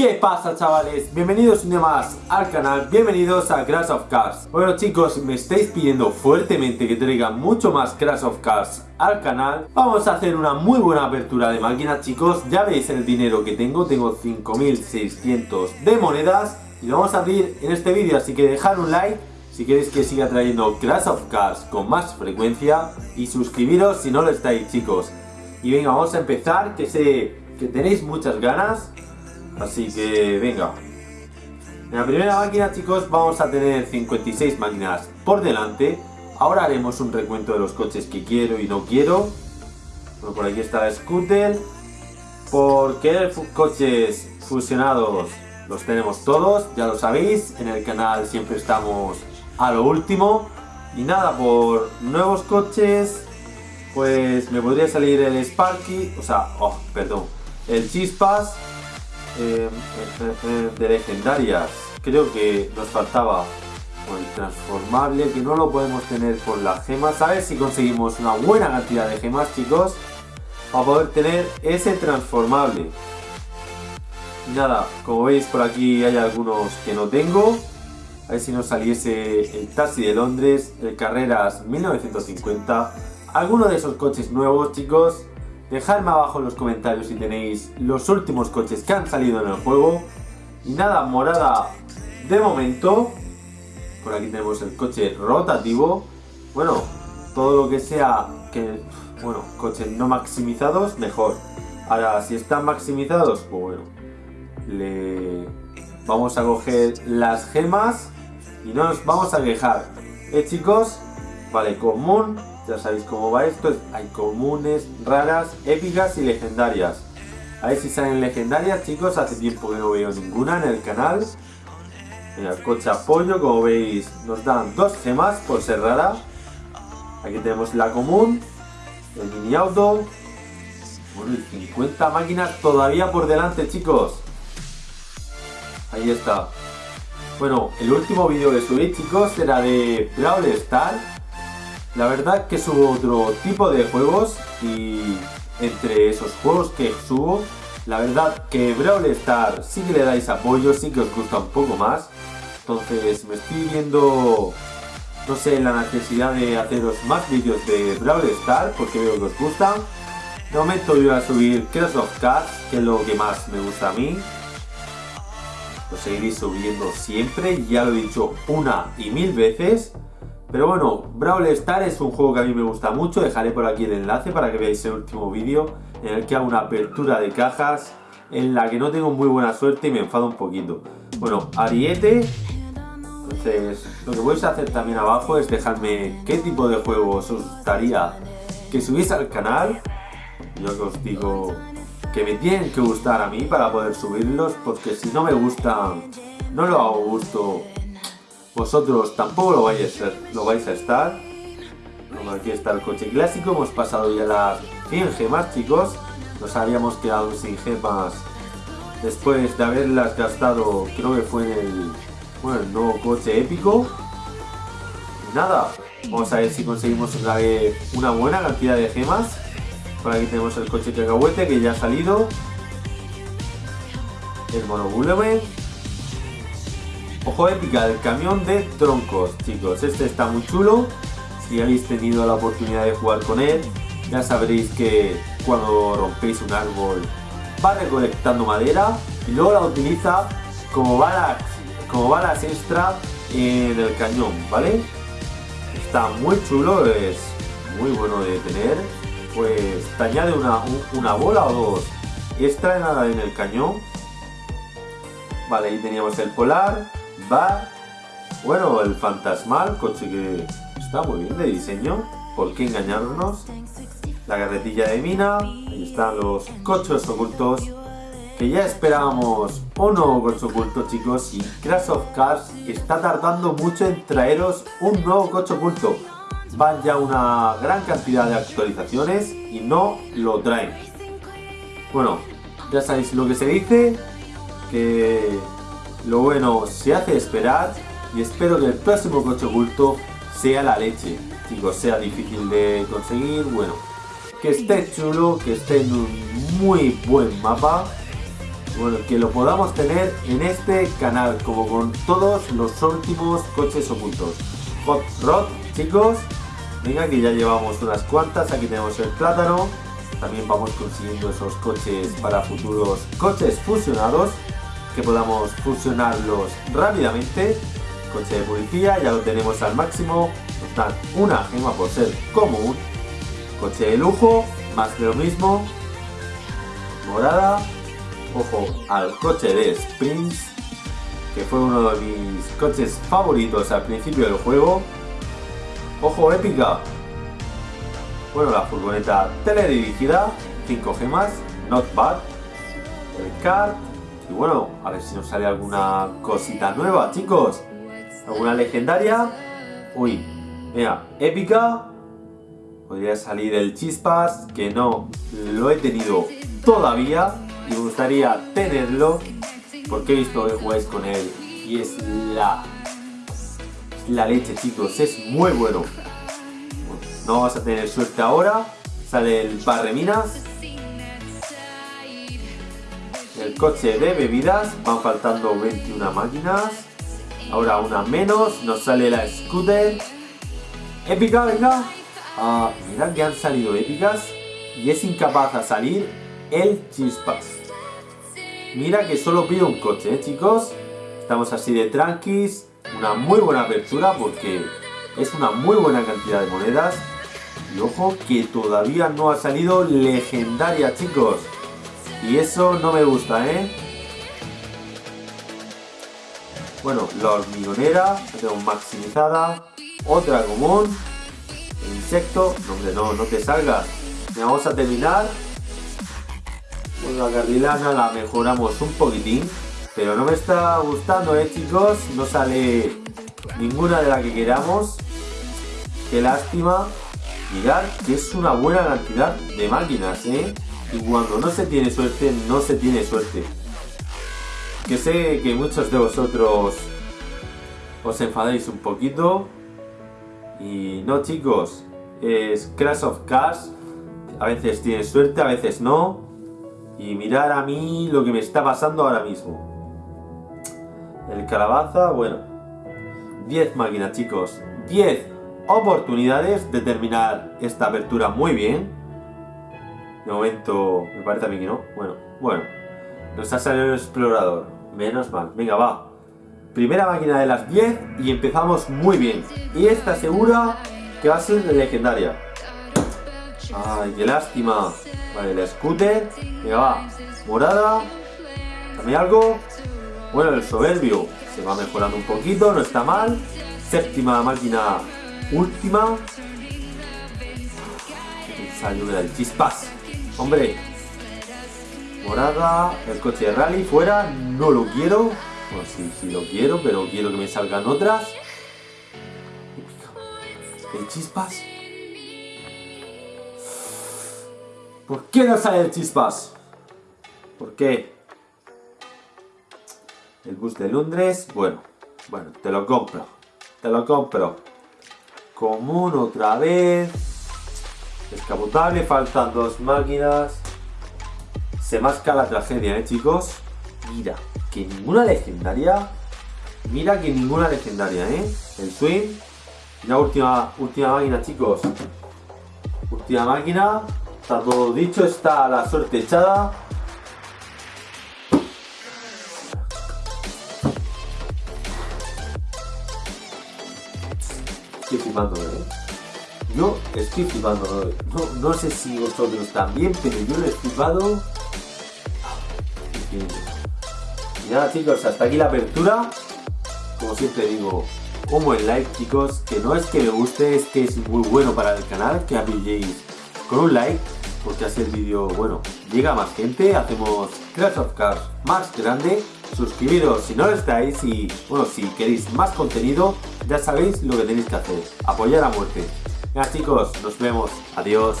¿Qué pasa chavales? Bienvenidos un día más al canal, bienvenidos a Crash of Cars. Bueno chicos, me estáis pidiendo fuertemente que traiga mucho más Crash of Cars al canal. Vamos a hacer una muy buena apertura de máquinas chicos. Ya veis el dinero que tengo, tengo 5600 de monedas Y lo vamos a abrir en este vídeo, así que dejad un like si queréis que siga trayendo Crash of Cars con más frecuencia y suscribiros si no lo estáis chicos. Y venga vamos a empezar que sé que tenéis muchas ganas Así que venga. En la primera máquina chicos vamos a tener 56 máquinas por delante. Ahora haremos un recuento de los coches que quiero y no quiero. Bueno, por aquí está la scooter. Por querer coches fusionados los tenemos todos, ya lo sabéis. En el canal siempre estamos a lo último. Y nada, por nuevos coches, pues me podría salir el Sparky, o sea, oh, perdón, el Chispas eh, eh, eh, de legendarias. Creo que nos faltaba el transformable que no lo podemos tener por las gemas. A ver si conseguimos una buena cantidad de gemas chicos para poder tener ese transformable. Nada como veis por aquí hay algunos que no tengo. A ver si nos saliese el taxi de Londres el carreras 1950 alguno de esos coches nuevos chicos Dejadme abajo en los comentarios si tenéis los últimos coches que han salido en el juego. Y nada, morada de momento. Por aquí tenemos el coche rotativo. Bueno, todo lo que sea que, bueno, coches no maximizados, mejor. Ahora, si están maximizados, pues bueno, le vamos a coger las gemas y no nos vamos a quejar. ¿Eh, chicos? Vale, común, ya sabéis cómo va esto, hay comunes, raras, épicas y legendarias. A ver si salen legendarias, chicos, hace tiempo que no veo ninguna en el canal. el coche apoyo, como veis, nos dan dos gemas por ser rara. Aquí tenemos la común, el mini auto. Bueno, y 50 máquinas todavía por delante, chicos. Ahí está. Bueno, el último vídeo que subí, chicos, era de Brawl Star la verdad que subo otro tipo de juegos y entre esos juegos que subo, la verdad que Brawl sí que le dais apoyo, sí que os gusta un poco más. Entonces me estoy viendo, no sé, la necesidad de haceros más vídeos de Brawl porque veo que os gustan. De momento voy a subir Crash of Cars, que es lo que más me gusta a mí. Lo seguiré subiendo siempre, ya lo he dicho una y mil veces. Pero bueno, Brawl Stars es un juego que a mí me gusta mucho, dejaré por aquí el enlace para que veáis el último vídeo en el que hago una apertura de cajas en la que no tengo muy buena suerte y me enfado un poquito. Bueno, Ariete, entonces lo que a hacer también abajo es dejarme qué tipo de juegos os gustaría que subís al canal. Yo que os digo que me tienen que gustar a mí para poder subirlos porque si no me gustan, no lo hago gusto vosotros tampoco lo vais a, estar. Como aquí está el coche clásico, hemos pasado ya las 100 gemas chicos. Nos habíamos quedado sin gemas después de haberlas gastado, creo que fue en el, bueno, nuevo coche épico. Nada, vamos a ver si conseguimos una, buena cantidad de gemas. Por aquí tenemos el coche cacahuete que ya ha salido. El monobuleme Ojo épica del camión de troncos, chicos. Este está muy chulo. Si habéis tenido la oportunidad de jugar con él, ya sabréis que cuando rompéis un árbol va recolectando madera y luego la utiliza como balas, como balas extra en el cañón, ¿vale? Está muy chulo, es muy bueno de tener. Pues te añade una, una bola o dos extra en el cañón. Vale, ahí teníamos el polar, va, bueno, el fantasmal, coche que está muy bien de diseño, ¿por qué engañarnos? La carretilla de mina, ahí están los coches ocultos, que ya esperábamos un nuevo coche oculto chicos y Crash of Cars está tardando mucho en traeros un nuevo coche oculto. Van ya una gran cantidad de actualizaciones y no lo traen. Bueno, ya sabéis lo que se dice, que lo bueno se hace esperar y espero que el próximo coche oculto sea la leche. Chicos, sea difícil de conseguir, bueno, que esté chulo, que esté en un muy buen mapa. bueno, que lo podamos tener en este canal, como con todos los últimos coches ocultos. Hot Rod, chicos, venga que ya llevamos unas cuantas, aquí tenemos el plátano, también vamos consiguiendo esos coches para futuros coches fusionados, que podamos fusionarlos rápidamente. Coche de policía, ya lo tenemos al máximo, nos dan una gema por ser común. Coche de lujo, más de lo mismo. Morada, ojo al coche de Sprints, que fue uno de mis coches favoritos al principio del juego. Ojo épica. Bueno, la furgoneta teledirigida, 5 gemas, not bad. El kart. Y bueno, a ver si nos sale alguna cosita nueva, chicos. ¿Alguna legendaria? Uy, mira, épica. Podría salir el chispas, que no lo he tenido todavía me gustaría tenerlo porque he visto que jugáis con él y es la la leche chicos, es muy bueno no vas a tener suerte ahora sale el barreminas coche de bebidas van faltando 21 máquinas ahora una menos nos sale la scooter épica venga ah, mirad que han salido épicas y es incapaz de salir el chispas Mira que solo pido un coche, ¿eh, chicos? Estamos así de tranquis. Una muy buena apertura porque es una muy buena cantidad de monedas. Y ojo que todavía no ha salido legendaria, chicos. Y eso no me gusta, ¿eh? Bueno, la hormigonera, la tengo maximizada. Otra común. El insecto. No, hombre, no, no te salgas. Vamos a terminar la carrilana la mejoramos un poquitín, pero no me está gustando, eh chicos, no sale ninguna de la que queramos. Qué lástima. Mirad que es una buena cantidad de máquinas, ¿eh? Y cuando no se tiene suerte, no se tiene suerte. Que sé que muchos de vosotros os enfadéis un poquito. Y no chicos, es Crash of Cars. A veces tienes suerte, a veces no y mirar a mí lo que me está pasando ahora mismo. El calabaza, bueno, 10 máquinas chicos, 10 oportunidades de terminar esta apertura muy bien. Momento, me parece a mí que no. Bueno, bueno, nos ha salido el explorador, menos mal. Venga, va. Primera máquina de las 10 y empezamos muy bien. Y esta segura que va a ser legendaria. Ay, qué lástima. Vale, el scooter. Venga, va. Morada. Dame algo. Bueno, el soberbio se va mejorando un poquito, no está mal. Séptima máquina última. Salió del chispas. Hombre. Morada. El coche de rally fuera. No lo quiero. Bueno, sí, sí lo quiero, pero quiero que me salgan otras. El chispas. ¿Por qué no sale el chispas? ¿Por qué? El bus de Londres, bueno, bueno, te lo compro. Te lo compro. Común otra vez. Descapotable, faltan dos máquinas. Se masca la tragedia, ¿eh, chicos? Mira, que ninguna legendaria. Mira que ninguna legendaria, ¿eh? El swing. La última, última máquina, chicos. Última máquina. Está todo dicho, está la suerte echada. Estoy flipando, ¿eh? Yo estoy flipando, no, no sé si vosotros también, pero yo lo he flipado. Y nada chicos, hasta aquí la apertura. Como siempre digo, un buen like chicos, que no es que me guste, es que es muy bueno para el canal, que apoyéis con un like porque hace el vídeo, bueno, llega más gente, hacemos Crash of Cars más grande, suscribiros si no lo estáis y, bueno, si queréis más contenido, ya sabéis lo que tenéis que hacer, apoyar a muerte. Venga chicos, nos vemos, adiós.